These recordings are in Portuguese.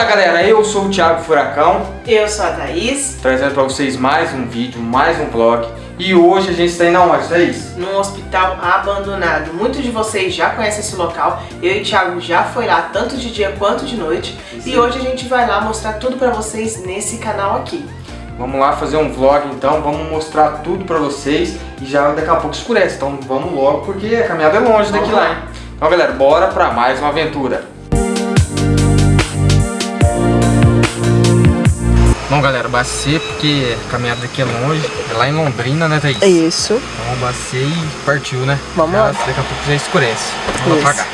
Fala galera, eu sou o Thiago Furacão. Eu sou a Thaís. Trazendo para vocês mais um vídeo, mais um vlog. E hoje a gente está indo aonde, Thaís? Num hospital abandonado. Muitos de vocês já conhecem esse local. Eu e o Thiago já foi lá, tanto de dia quanto de noite. Sim. E hoje a gente vai lá mostrar tudo para vocês nesse canal aqui. Vamos lá fazer um vlog então, vamos mostrar tudo pra vocês e já daqui a pouco escurece, então vamos logo porque a caminhada é longe daqui lá, hein? Então galera, bora pra mais uma aventura. Bom galera, bacei porque a caminhada daqui é longe, é lá em Londrina, né Thaís? É isso. Então bacei e partiu, né? Vamos já, lá. Daqui a pouco já escurece. Vamos lá pra cá.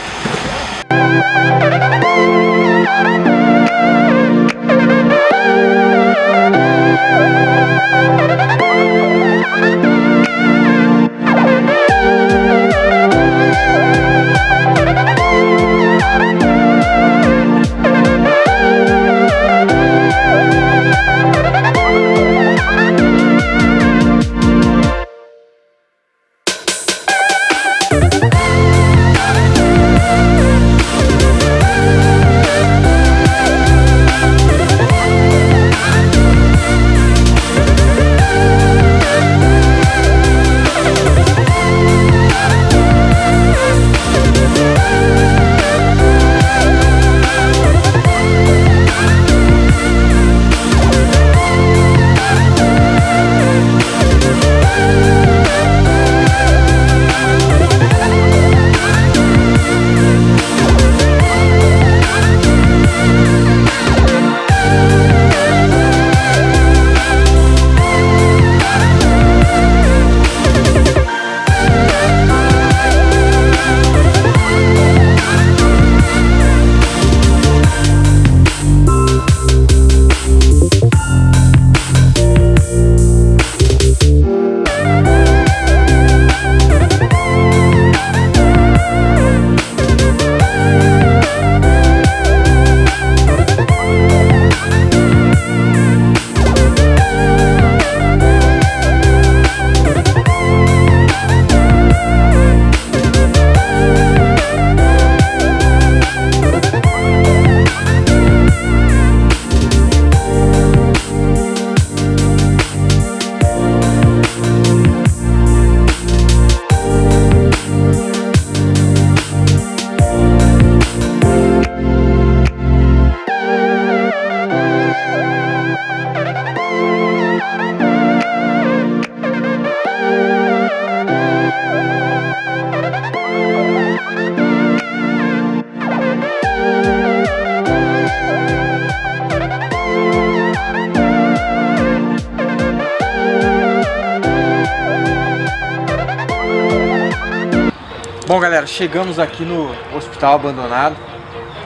Galera, chegamos aqui no hospital abandonado.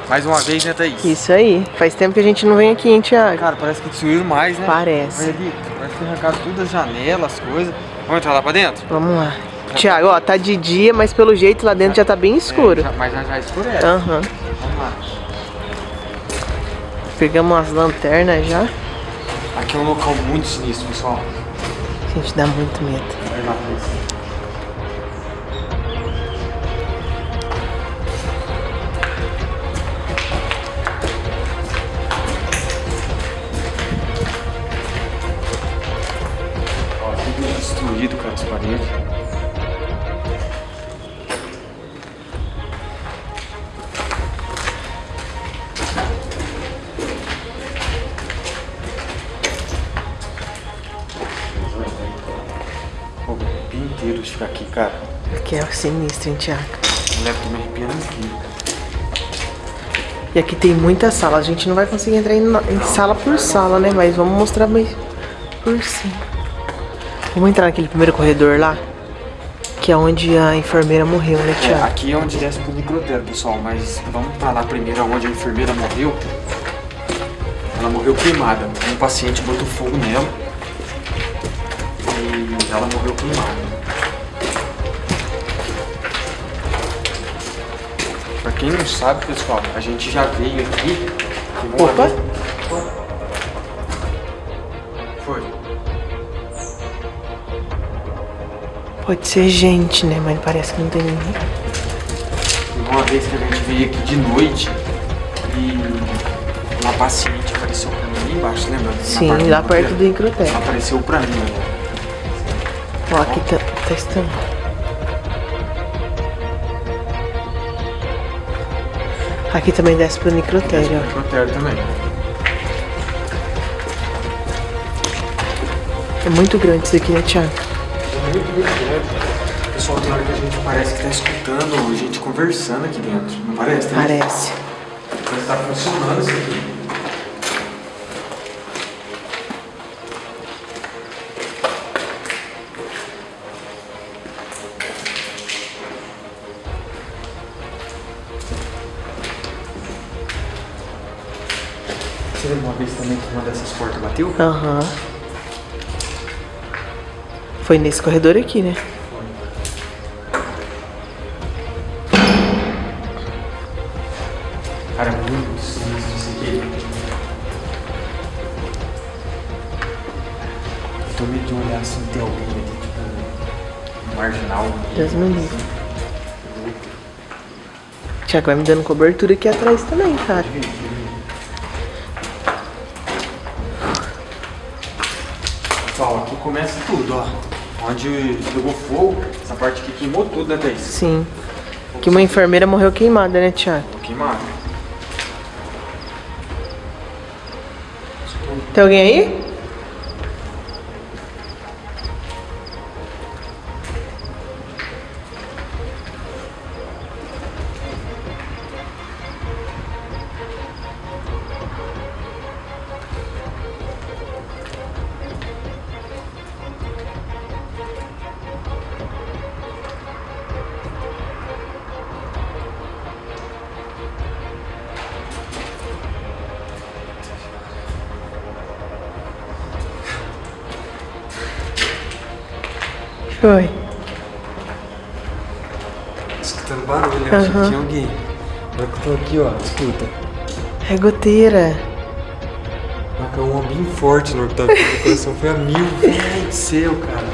Mais uma vez, né, Thaís? Isso aí. Faz tempo que a gente não vem aqui, hein, Thiago? Cara, parece que destruíram mais, né? Parece. Olha ali, parece que arrancaram todas as janelas, as coisas. Vamos entrar lá pra dentro? Vamos lá. Tiago, ó, tá de dia, mas pelo jeito lá dentro já, já tá bem escuro. É, já, mas já, já escurece. Aham. Uhum. Vamos lá. Pegamos as lanternas já. Aqui é um local muito sinistro, pessoal. Gente, dá muito medo. Vai lá, destruído, as paredes. O arrepio inteiro de ficar aqui, cara. Aqui é sinistro, hein, Thiago? Eu tô me arrepiando aqui. E aqui tem muita sala. A gente não vai conseguir entrar em, em sala por sala, né? Mas vamos mostrar mais por cima. Vamos entrar naquele primeiro corredor lá? Que é onde a enfermeira morreu, né, Tiago? É, aqui é onde desce pro necrotério, pessoal. Mas vamos pra lá primeiro, onde a enfermeira morreu. Ela morreu queimada. Um paciente botou fogo nela. E ela morreu queimada. Pra quem não sabe, pessoal, a gente já veio aqui. Opa! Foi. Pode ser gente, né? Mas parece que não tem ninguém. Uma vez que a gente veio aqui de noite e uma paciente apareceu pra mim ali embaixo, lembra? Sim, lá do perto do incrotério. Apareceu pra mim. Ó, aqui tá, tá estampado. Aqui também desce pro necrotério, ó. Necrotério também. É muito grande isso aqui, né, Thiago? Muito, muito grande. Pessoal, tem hora que a gente parece que tá escutando gente conversando aqui dentro. Não parece? Tem Parece. Que tá funcionando isso aqui. Você lembra uma vez também que uma dessas portas bateu? Aham. Foi nesse corredor aqui, né? Cara, muito sinistro isso aqui. Eu tô meio de olhar assim, tem alguém aqui, tipo, marginal. Deus me livre. Thiago vai me dando cobertura aqui atrás também, cara. Pessoal, aqui começa tudo, ó. Onde pegou fogo, essa parte aqui queimou tudo, né, Thaís? Sim. Que uma enfermeira morreu queimada, né, Thiago? Tô queimado. Tem alguém aí? Foi. Escutando barulho, que Aham. tinha alguém. Agora que eu tô aqui, ó, escuta. É goteira. Marcou uma bem forte no Octavio, meu coração foi a mil. Meu céu, cara.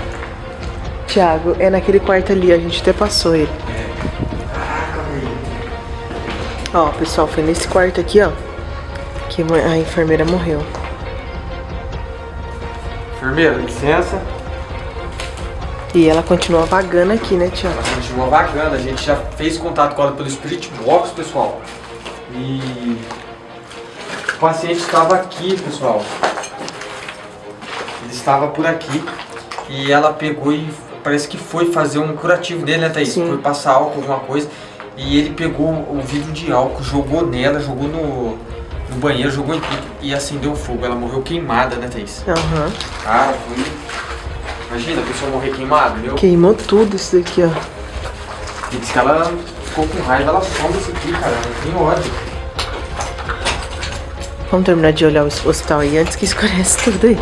Thiago, é naquele quarto ali, a gente até passou ele. Caraca, velho. Ó, pessoal, foi nesse quarto aqui, ó, que a enfermeira morreu. Enfermeira, licença. E ela continua vagando aqui, né, Thiago? Ela continua vagando, a gente já fez contato com ela pelo Spirit Box, pessoal. E o paciente estava aqui, pessoal. Ele estava por aqui e ela pegou e parece que foi fazer um curativo dele, né, Thaís? Sim. Foi passar álcool, alguma coisa. E ele pegou o vidro de álcool, jogou nela, jogou no, no banheiro, jogou em tudo e acendeu fogo. Ela morreu queimada, né, Thaís? Aham. Cara, foi... Imagina a pessoa morrer queimada, meu. Queimou tudo isso daqui, ó. E diz que ela ficou com raiva, ela soma isso aqui, cara. Ela tem ódio. Vamos terminar de olhar o hospital aí antes que escurece tudo aí.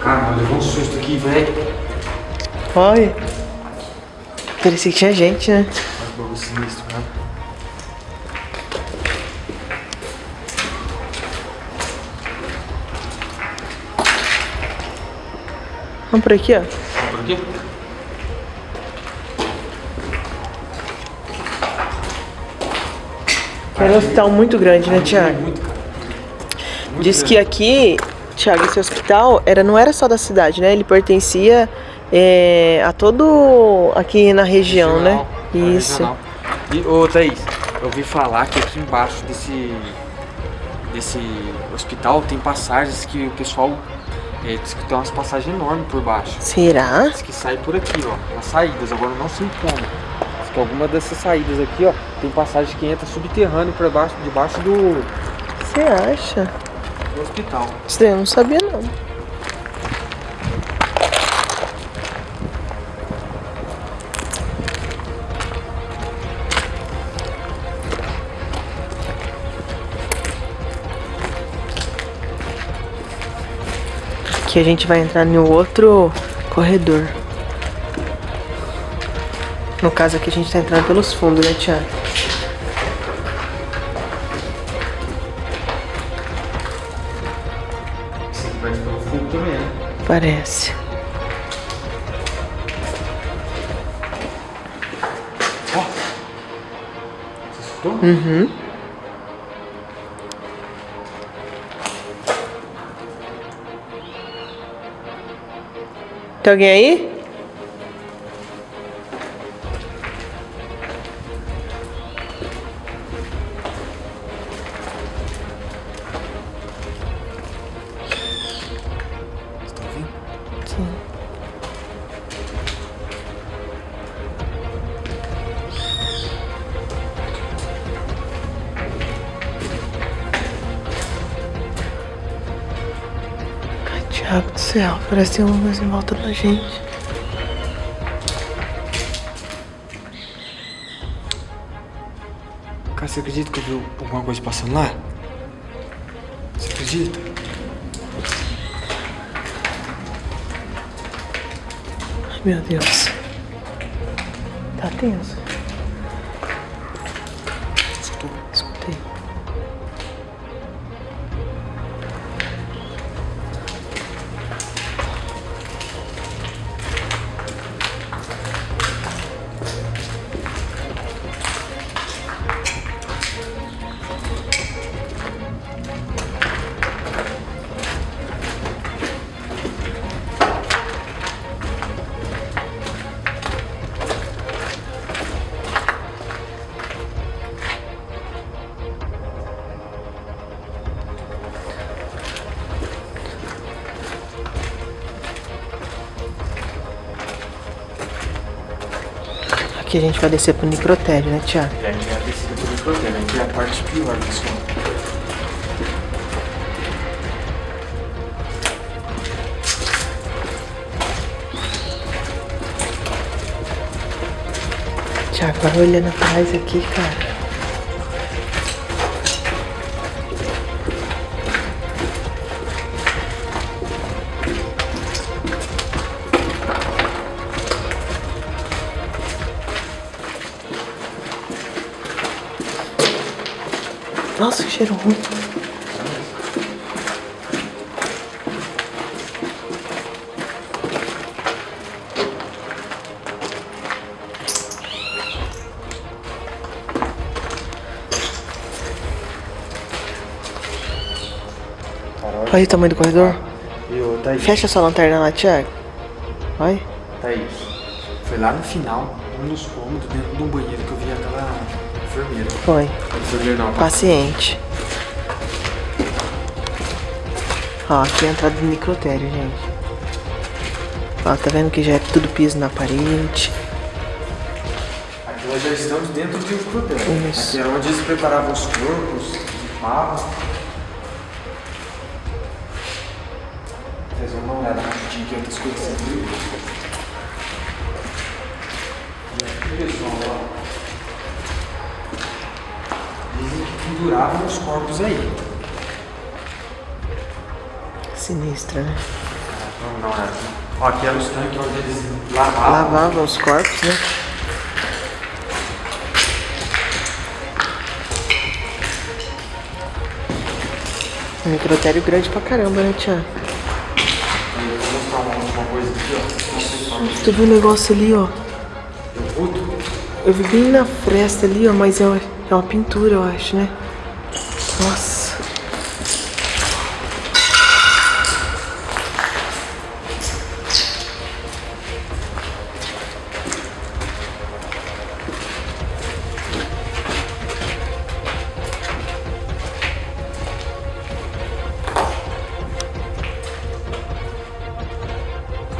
Cara, mas levou um susto aqui, velho. Olha. Parecia que tinha gente, né? Olha que bagulho sinistro, cara. Vamos por aqui, ó. Vamos por aqui? Era um hospital muito grande, né, Thiago? Muito. Muito Diz que grande. aqui, Thiago, esse hospital era, não era só da cidade, né? Ele pertencia é, a todo aqui na região, né? Regional, é, Isso. regional. E, ô, Thaís, eu ouvi falar que aqui embaixo desse, desse hospital tem passagens que o pessoal é, diz que tem umas passagens enormes por baixo. Será? Diz que sai por aqui, ó, nas saídas, agora eu não sei como. Diz que alguma dessas saídas aqui, ó, tem passagem que entra subterrâneo por baixo, debaixo do, Você acha? do hospital. Isso daí eu não sabia, não. Aqui a gente vai entrar no outro corredor. No caso aqui a gente tá entrando pelos fundos, né, Thiago? Esse aqui vai pelo fogo também, né? Parece. Você Gostou? Uhum. Tem alguém aí? Parece que tem uma coisa em volta da gente. Cara, você acredita que eu vi alguma coisa passando lá? Você acredita? Ai, meu Deus. Tá tenso. Gente vai descer pro necrotério, né, Thiago? E aí a descida por microtérmio, que é a parte pior, pessoal. Thiago, vai olhando atrás aqui, cara. Nossa, que cheiro ruim. Olha o tamanho do corredor. Thaís? Fecha sua lanterna lá, Thiago. Vai. Thaís. Foi lá no final, um dos cômodos, dentro de um banheiro que eu vi aquela enfermeira. Foi. Enfermeira não, Paciente. Ó, aqui é a entrada do necrotério, gente. Ó, tá vendo que já é tudo piso na parede. Aqui nós já estamos dentro de um microtérmio. Isso. Aqui era onde eles preparavam os corpos, limpavam. Vocês vão dar uma olhada rapidinho que outras coisas sempre. E aqui, pessoal, ó. Penduravam os corpos aí. Sinistra, né? Vamos dar uma olhada. Ó, aqui eram os tanques onde eles lavavam. Lavavam os corpos, né? Um necrotério grande pra caramba, né, Thiago? Aí eu vou mostrar uma, uma coisa aqui, ó. Tu viu o negócio ali, ó? Eu vi bem na fresta ali, ó, mas é é uma pintura, eu acho, né? Nossa.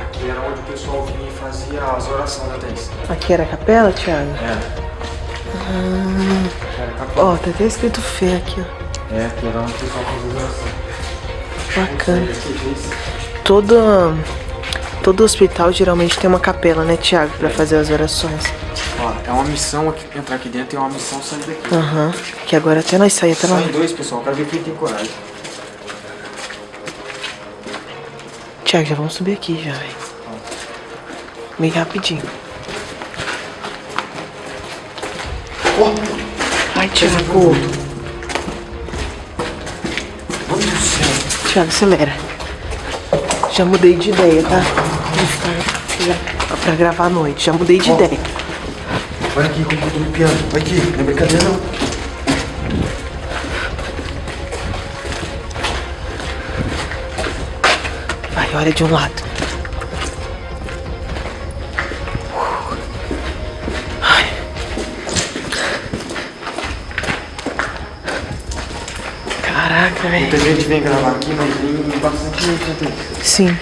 Aqui era onde o pessoal vinha e fazia as orações, né, Thaís? Aqui era a capela, Thiago? É. Capaz. Ó, tá até escrito fé aqui, ó. É, aqui era onde o pessoal fazia as orações. Bacana. Todo, todo hospital geralmente tem uma capela, né, Thiago? Pra fazer as orações. Ó, é uma missão aqui, entrar aqui dentro e é uma missão sair daqui. Aham. Que agora até nós saímos, até nós. dois, pessoal. Quero ver quem tem coragem. Thiago, já vamos subir aqui já, velho. Bem rapidinho. Ó. Ai, Tiago. Mano do céu. Tiago, acelera. Já mudei de ideia, tá? Pra gravar à noite. Já mudei de Ó. ideia. Olha aqui como eu tô me piando. Olha aqui. Não é brincadeira, não. Vai, olha de um lado. Velho. Muita gente vem gravar aqui, mas vem bastante gente, né? Sim.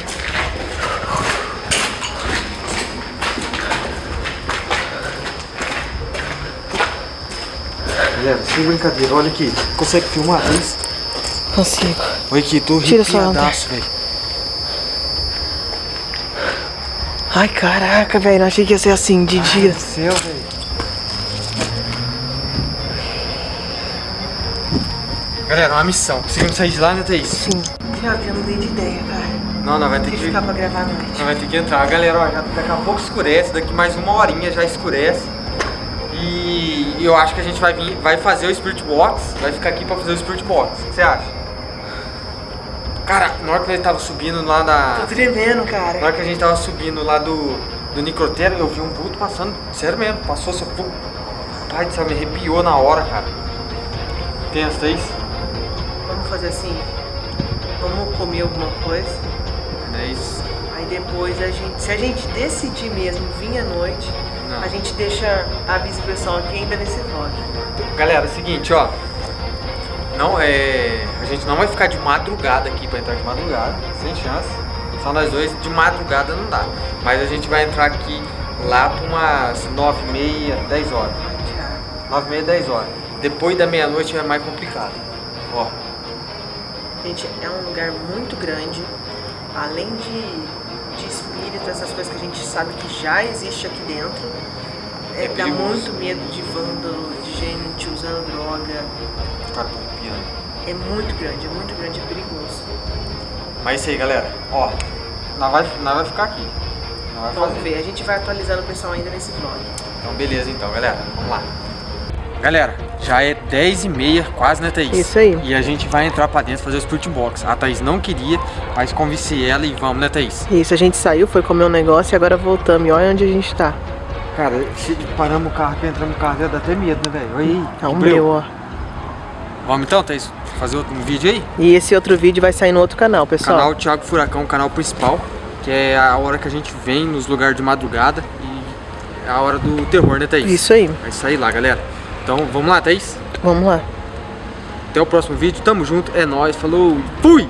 Galera, sem brincadeira, olha aqui. Consegue filmar, Thaís? Consigo. Olha aqui, tô arrepiadaço, velho. Ai, caraca, velho. Não achei que ia ser assim de dia. Meu Deus do céu, velho. Galera, uma missão. Conseguimos sair de lá, né, Thaís? Sim. Tiago, já mudei de ideia, cara. Não, não, vai ter que que... ficar pra gravar à noite. Não vai ter que entrar. Galera, ó, já- daqui a pouco escurece, daqui mais uma horinha já escurece. E eu acho que a gente vai vir, vai fazer o Spirit Box, vai ficar aqui pra fazer o Spirit Box. O que você acha? Cara, na hora que ele tava subindo lá Tô da. tremendo, Na cara. hora que a gente tava subindo lá do, do Necrotério, eu vi um vulto passando. Sério mesmo, passou seu. Pai do céu, me arrepiou na hora, cara. Pensa, Thaís? Vamos assim. Vamos comer alguma coisa. É isso. Aí depois a gente, se a gente decidir mesmo vir à noite, Não. a gente deixa avisa o pessoal aqui ainda nesse vlog. Galera, é o seguinte, ó. Não é. A gente não vai ficar de madrugada aqui pra entrar de madrugada, sem chance. Só nós dois, de madrugada não dá. Mas a gente vai entrar aqui lá pra umas 9 e meia, 10 horas. 9 e meia, 10 horas. Depois da meia-noite é mais complicado. Ó. Gente, é um lugar muito grande. Além de, de espírito, essas coisas que a gente sabe que já existe aqui dentro. É, É dá muito medo de vândalo, de gente usando droga. Arrepiando. É muito grande, é muito grande, é perigoso. Mas é isso aí, galera. Ó. Nós vai, nós vai ficar aqui. Vai Vamos fazer. ver, a gente vai atualizando o pessoal ainda nesse vlog. Então, beleza, então, galera. Vamos lá. Galera, já é 10 e meia, quase, né, Thaís? Isso aí. E a gente vai entrar pra dentro fazer o Spirit Box. A Thaís não queria, mas convenci ela e vamos, né, Thaís? Isso, a gente saiu, foi comer um negócio e agora voltamos. E olha onde a gente tá. Cara, se paramos o carro aqui, entramos no carro, dá até medo, né, velho? Olha aí. É um meu, ó. Vamos então, Thaís, fazer outro um vídeo aí? E esse outro vídeo vai sair no outro canal, pessoal. Canal Thiago Furacão, canal principal, que é a hora que a gente vem nos lugares de madrugada e é a hora do terror, né, Thaís? Isso aí. Vai sair lá, galera. Então, vamos lá, Thaís? Vamos lá. Até o próximo vídeo, tamo junto, é nóis, falou, fui!